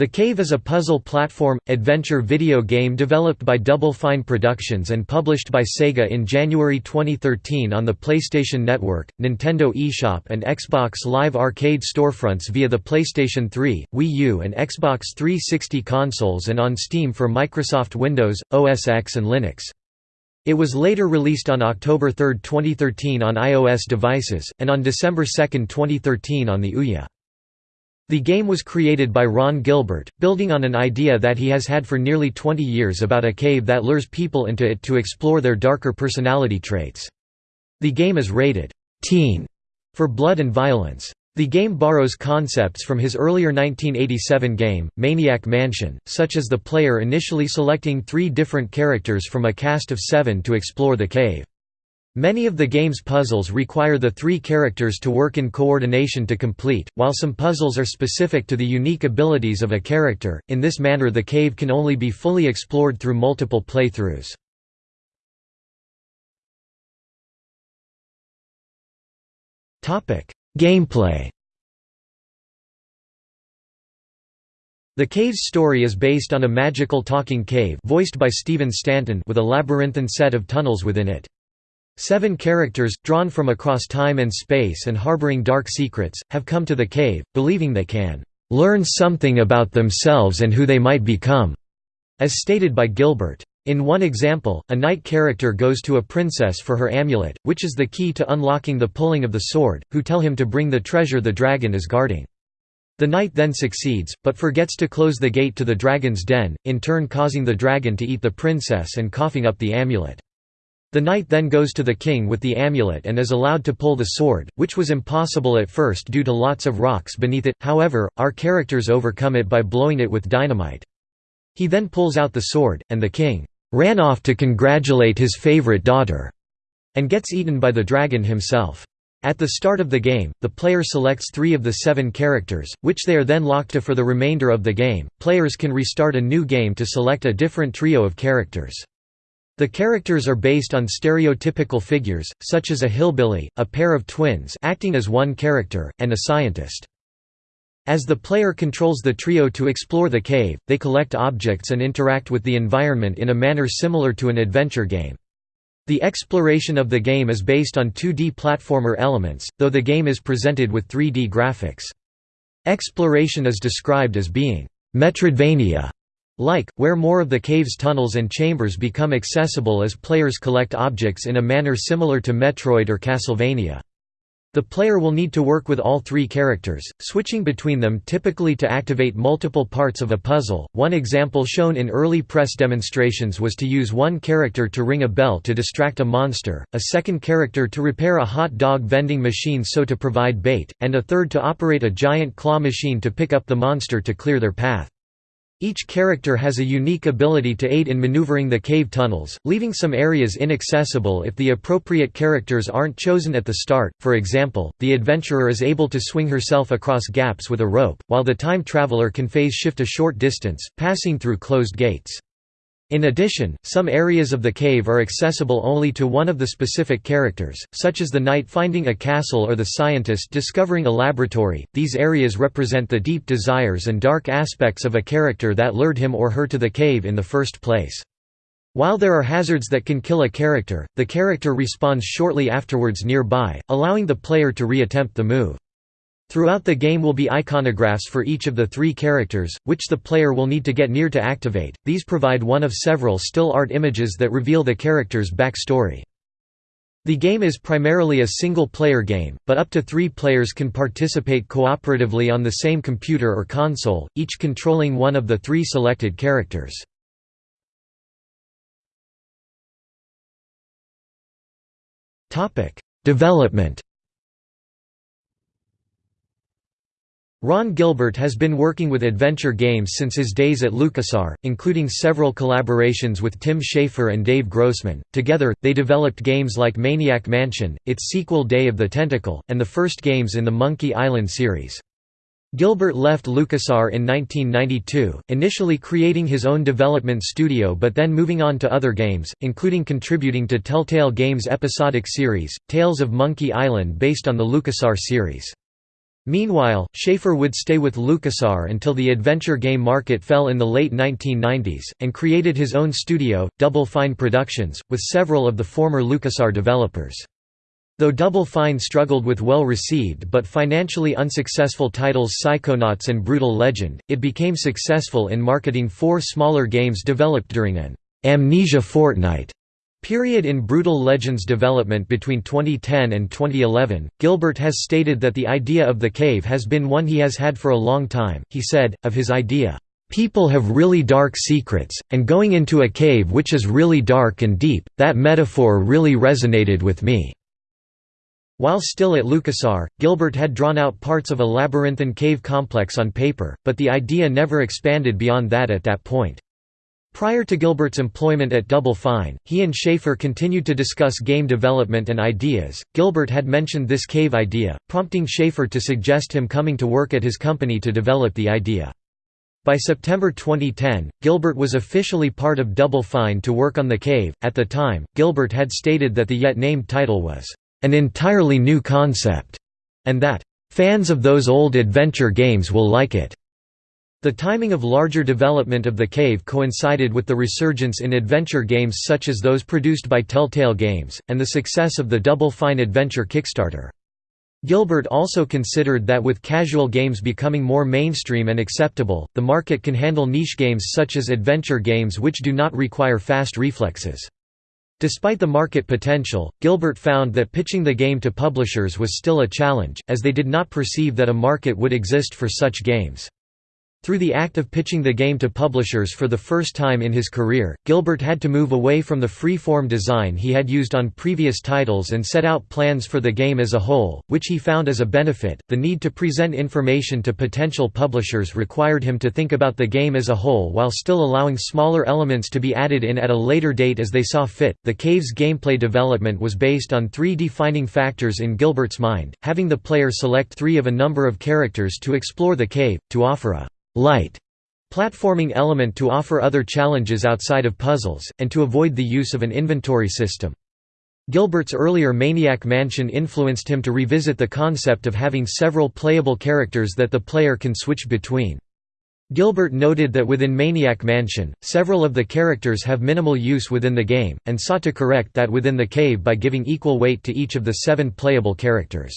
The Cave is a puzzle platform, adventure video game developed by Double Fine Productions and published by Sega in January 2013 on the PlayStation Network, Nintendo eShop and Xbox Live Arcade storefronts via the PlayStation 3, Wii U and Xbox 360 consoles and on Steam for Microsoft Windows, OS X and Linux. It was later released on October 3, 2013 on iOS devices, and on December 2, 2013 on the Ouya. The game was created by Ron Gilbert, building on an idea that he has had for nearly 20 years about a cave that lures people into it to explore their darker personality traits. The game is rated teen for blood and violence. The game borrows concepts from his earlier 1987 game, Maniac Mansion, such as the player initially selecting three different characters from a cast of seven to explore the cave. Many of the game's puzzles require the three characters to work in coordination to complete, while some puzzles are specific to the unique abilities of a character, in this manner the cave can only be fully explored through multiple playthroughs. Gameplay The cave's story is based on a magical talking cave voiced by Stephen Stanton with a labyrinthine set of tunnels within it. Seven characters, drawn from across time and space and harboring dark secrets, have come to the cave, believing they can "...learn something about themselves and who they might become", as stated by Gilbert. In one example, a knight character goes to a princess for her amulet, which is the key to unlocking the pulling of the sword, who tell him to bring the treasure the dragon is guarding. The knight then succeeds, but forgets to close the gate to the dragon's den, in turn causing the dragon to eat the princess and coughing up the amulet. The knight then goes to the king with the amulet and is allowed to pull the sword, which was impossible at first due to lots of rocks beneath it, however, our characters overcome it by blowing it with dynamite. He then pulls out the sword, and the king ran off to congratulate his favorite daughter, and gets eaten by the dragon himself. At the start of the game, the player selects three of the seven characters, which they are then locked to for the remainder of the game. Players can restart a new game to select a different trio of characters. The characters are based on stereotypical figures, such as a hillbilly, a pair of twins acting as one character, and a scientist. As the player controls the trio to explore the cave, they collect objects and interact with the environment in a manner similar to an adventure game. The exploration of the game is based on 2D platformer elements, though the game is presented with 3D graphics. Exploration is described as being Metroidvania like, where more of the cave's tunnels and chambers become accessible as players collect objects in a manner similar to Metroid or Castlevania. The player will need to work with all three characters, switching between them typically to activate multiple parts of a puzzle. One example shown in early press demonstrations was to use one character to ring a bell to distract a monster, a second character to repair a hot dog vending machine so to provide bait, and a third to operate a giant claw machine to pick up the monster to clear their path. Each character has a unique ability to aid in maneuvering the cave tunnels, leaving some areas inaccessible if the appropriate characters aren't chosen at the start. For example, the adventurer is able to swing herself across gaps with a rope, while the time traveler can phase shift a short distance, passing through closed gates. In addition, some areas of the cave are accessible only to one of the specific characters, such as the knight finding a castle or the scientist discovering a laboratory. These areas represent the deep desires and dark aspects of a character that lured him or her to the cave in the first place. While there are hazards that can kill a character, the character respawns shortly afterwards nearby, allowing the player to re-attempt the move. Throughout the game will be iconographs for each of the three characters, which the player will need to get near to activate. These provide one of several still art images that reveal the character's backstory. The game is primarily a single-player game, but up to three players can participate cooperatively on the same computer or console, each controlling one of the three selected characters. Development Ron Gilbert has been working with adventure games since his days at LucasArts, including several collaborations with Tim Schafer and Dave Grossman. Together, they developed games like Maniac Mansion, its sequel Day of the Tentacle, and the first games in the Monkey Island series. Gilbert left LucasArts in 1992, initially creating his own development studio but then moving on to other games, including contributing to Telltale Games' episodic series, Tales of Monkey Island based on the LucasArts series. Meanwhile, Schafer would stay with LucasArts until the adventure game market fell in the late 1990s, and created his own studio, Double Fine Productions, with several of the former LucasArts developers. Though Double Fine struggled with well-received but financially unsuccessful titles Psychonauts and Brutal Legend, it became successful in marketing four smaller games developed during an «amnesia fortnight» Period in Brutal Legends development between 2010 and 2011, Gilbert has stated that the idea of the cave has been one he has had for a long time. He said, of his idea, People have really dark secrets, and going into a cave which is really dark and deep, that metaphor really resonated with me. While still at LucasArts, Gilbert had drawn out parts of a labyrinthine cave complex on paper, but the idea never expanded beyond that at that point. Prior to Gilbert's employment at Double Fine, he and Schafer continued to discuss game development and ideas. Gilbert had mentioned this cave idea, prompting Schafer to suggest him coming to work at his company to develop the idea. By September 2010, Gilbert was officially part of Double Fine to work on the cave. At the time, Gilbert had stated that the yet named title was an entirely new concept, and that fans of those old adventure games will like it. The timing of larger development of the cave coincided with the resurgence in adventure games such as those produced by Telltale Games, and the success of the Double Fine Adventure Kickstarter. Gilbert also considered that with casual games becoming more mainstream and acceptable, the market can handle niche games such as adventure games which do not require fast reflexes. Despite the market potential, Gilbert found that pitching the game to publishers was still a challenge, as they did not perceive that a market would exist for such games. Through the act of pitching the game to publishers for the first time in his career, Gilbert had to move away from the free-form design he had used on previous titles and set out plans for the game as a whole, which he found as a benefit. The need to present information to potential publishers required him to think about the game as a whole while still allowing smaller elements to be added in at a later date as they saw fit. The Cave's gameplay development was based on three defining factors in Gilbert's mind: having the player select 3 of a number of characters to explore the cave, to offer a light platforming element to offer other challenges outside of puzzles, and to avoid the use of an inventory system. Gilbert's earlier Maniac Mansion influenced him to revisit the concept of having several playable characters that the player can switch between. Gilbert noted that within Maniac Mansion, several of the characters have minimal use within the game, and sought to correct that within the cave by giving equal weight to each of the seven playable characters.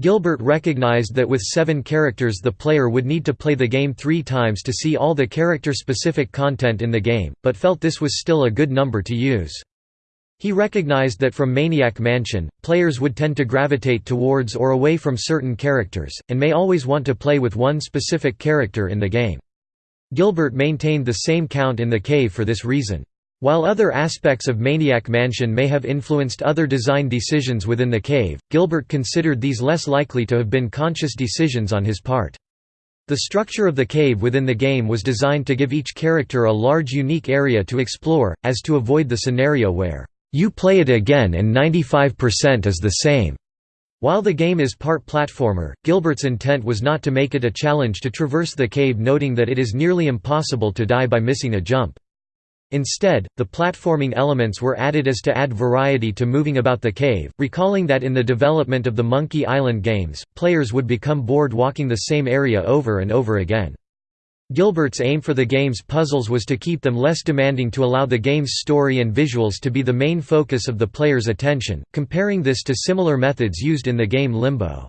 Gilbert recognized that with seven characters the player would need to play the game three times to see all the character-specific content in the game, but felt this was still a good number to use. He recognized that from Maniac Mansion, players would tend to gravitate towards or away from certain characters, and may always want to play with one specific character in the game. Gilbert maintained the same count in the cave for this reason. While other aspects of Maniac Mansion may have influenced other design decisions within the cave, Gilbert considered these less likely to have been conscious decisions on his part. The structure of the cave within the game was designed to give each character a large unique area to explore, as to avoid the scenario where, "...you play it again and 95% is the same." While the game is part platformer, Gilbert's intent was not to make it a challenge to traverse the cave noting that it is nearly impossible to die by missing a jump. Instead, the platforming elements were added as to add variety to moving about the cave, recalling that in the development of the Monkey Island games, players would become bored walking the same area over and over again. Gilbert's aim for the game's puzzles was to keep them less demanding to allow the game's story and visuals to be the main focus of the player's attention, comparing this to similar methods used in the game Limbo.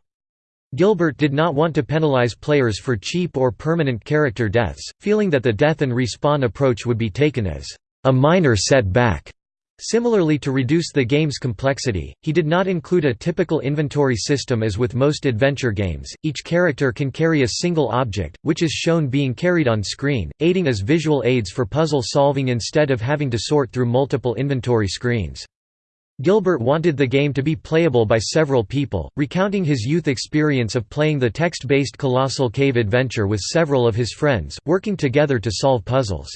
Gilbert did not want to penalize players for cheap or permanent character deaths, feeling that the death and respawn approach would be taken as a minor setback. Similarly to reduce the game's complexity, he did not include a typical inventory system as with most adventure games, each character can carry a single object, which is shown being carried on screen, aiding as visual aids for puzzle solving instead of having to sort through multiple inventory screens. Gilbert wanted the game to be playable by several people, recounting his youth experience of playing the text-based Colossal Cave adventure with several of his friends, working together to solve puzzles.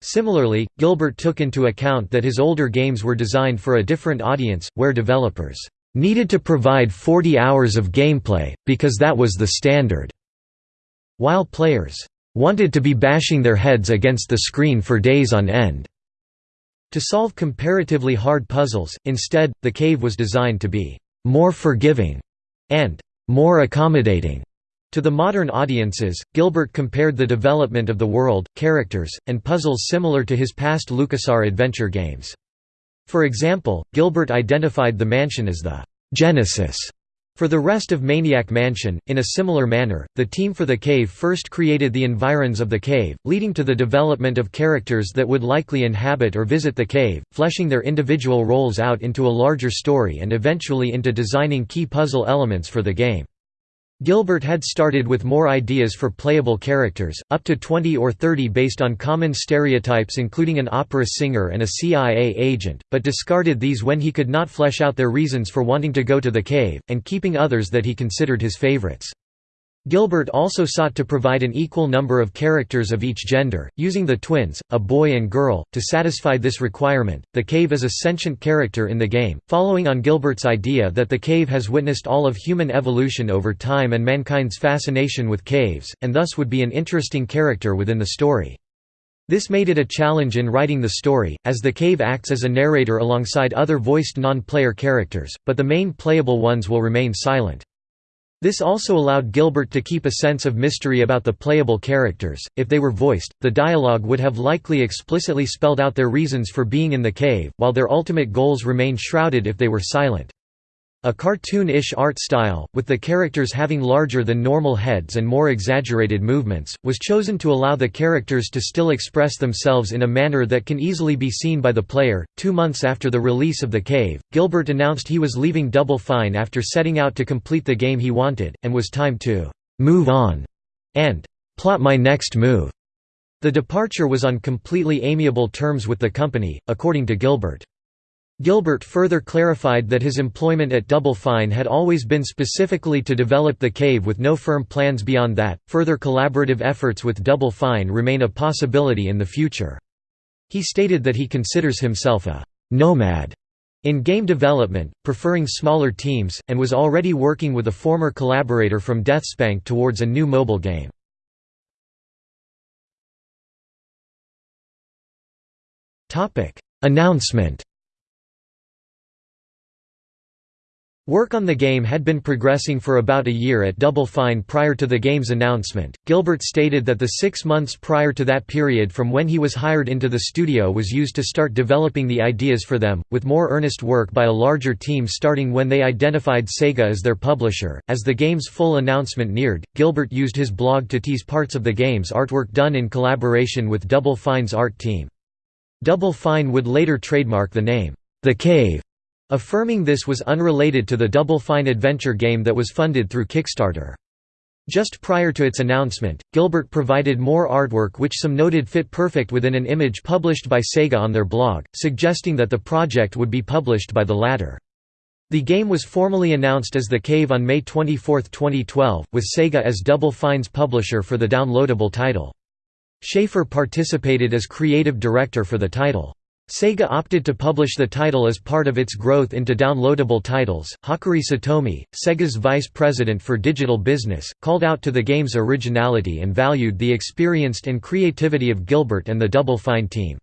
Similarly, Gilbert took into account that his older games were designed for a different audience, where developers needed to provide 40 hours of gameplay, because that was the standard, while players wanted to be bashing their heads against the screen for days on end. To solve comparatively hard puzzles, instead, the cave was designed to be more forgiving and more accommodating to the modern audiences, Gilbert compared the development of the world, characters, and puzzles similar to his past LucasArts adventure games. For example, Gilbert identified the mansion as the «genesis» for the rest of Maniac Mansion. In a similar manner, the team for the cave first created the environs of the cave, leading to the development of characters that would likely inhabit or visit the cave, fleshing their individual roles out into a larger story and eventually into designing key puzzle elements for the game. Gilbert had started with more ideas for playable characters, up to 20 or 30 based on common stereotypes including an opera singer and a CIA agent, but discarded these when he could not flesh out their reasons for wanting to go to the cave, and keeping others that he considered his favorites. Gilbert also sought to provide an equal number of characters of each gender, using the twins, a boy and girl, to satisfy this requirement. The cave is a sentient character in the game, following on Gilbert's idea that the cave has witnessed all of human evolution over time and mankind's fascination with caves, and thus would be an interesting character within the story. This made it a challenge in writing the story, as the cave acts as a narrator alongside other voiced non-player characters, but the main playable ones will remain silent. This also allowed Gilbert to keep a sense of mystery about the playable characters. If they were voiced, the dialogue would have likely explicitly spelled out their reasons for being in the cave, while their ultimate goals remained shrouded if they were silent. A cartoon-ish art style, with the characters having larger than normal heads and more exaggerated movements, was chosen to allow the characters to still express themselves in a manner that can easily be seen by the player. Two months after the release of The Cave, Gilbert announced he was leaving Double Fine after setting out to complete the game he wanted, and was time to move on and plot my next move. The departure was on completely amiable terms with the company, according to Gilbert. Gilbert further clarified that his employment at Double Fine had always been specifically to develop the cave with no firm plans beyond that. Further collaborative efforts with Double Fine remain a possibility in the future. He stated that he considers himself a nomad in game development, preferring smaller teams, and was already working with a former collaborator from Deathspank towards a new mobile game. Announcement Work on the game had been progressing for about a year at Double Fine prior to the game's announcement. Gilbert stated that the six months prior to that period from when he was hired into the studio was used to start developing the ideas for them, with more earnest work by a larger team starting when they identified Sega as their publisher. As the game's full announcement neared, Gilbert used his blog to tease parts of the game's artwork done in collaboration with Double Fine's art team. Double Fine would later trademark the name, The Cave affirming this was unrelated to the Double Fine adventure game that was funded through Kickstarter. Just prior to its announcement, Gilbert provided more artwork which some noted fit perfect within an image published by Sega on their blog, suggesting that the project would be published by the latter. The game was formally announced as The Cave on May 24, 2012, with Sega as Double Fine's publisher for the downloadable title. Schafer participated as creative director for the title. Sega opted to publish the title as part of its growth into downloadable titles. Hakuhiro Satomi, Sega's vice president for digital business, called out to the game's originality and valued the experienced and creativity of Gilbert and the Double Fine team.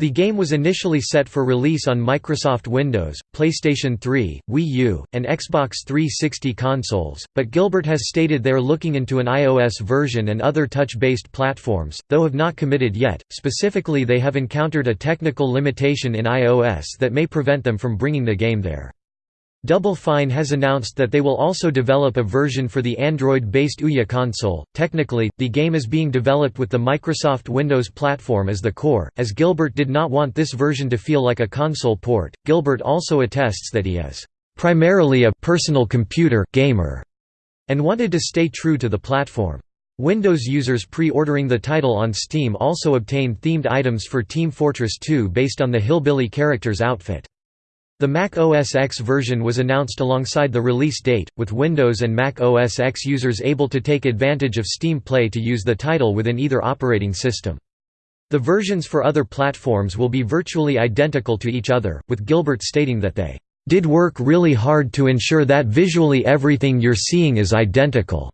The game was initially set for release on Microsoft Windows, PlayStation 3, Wii U, and Xbox 360 consoles, but Gilbert has stated they're looking into an iOS version and other touch-based platforms, though have not committed yet. Specifically they have encountered a technical limitation in iOS that may prevent them from bringing the game there. Double Fine has announced that they will also develop a version for the Android-based Ouya console. Technically, the game is being developed with the Microsoft Windows platform as the core, as Gilbert did not want this version to feel like a console port. Gilbert also attests that he is primarily a personal computer gamer and wanted to stay true to the platform. Windows users pre-ordering the title on Steam also obtained themed items for Team Fortress 2 based on the Hillbilly character's outfit. The Mac OS X version was announced alongside the release date, with Windows and Mac OS X users able to take advantage of Steam Play to use the title within either operating system. The versions for other platforms will be virtually identical to each other, with Gilbert stating that they did work really hard to ensure that visually everything you're seeing is identical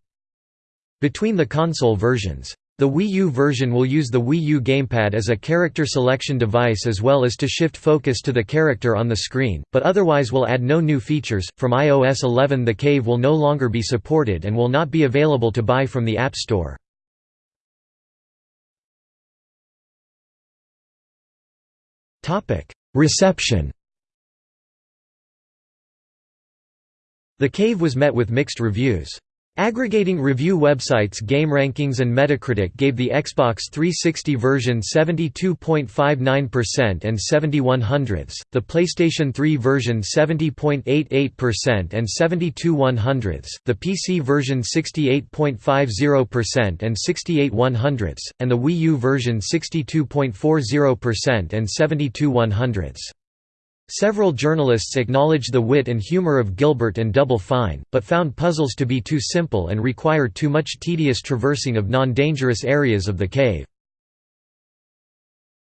between the console versions. The Wii U version will use the Wii U gamepad as a character selection device as well as to shift focus to the character on the screen, but otherwise will add no new features. From iOS 11, the Cave will no longer be supported and will not be available to buy from the App Store. Topic: Reception. The Cave was met with mixed reviews. Aggregating review websites GameRankings and Metacritic gave the Xbox 360 version 72.59% and 71 hundredths, the PlayStation 3 version 70.88% and 72 one hundredths, the PC version 68.50% and 68 one hundredths, and the Wii U version 62.40% and 72 one hundredths. Several journalists acknowledged the wit and humor of Gilbert and Double Fine, but found puzzles to be too simple and require too much tedious traversing of non-dangerous areas of the cave.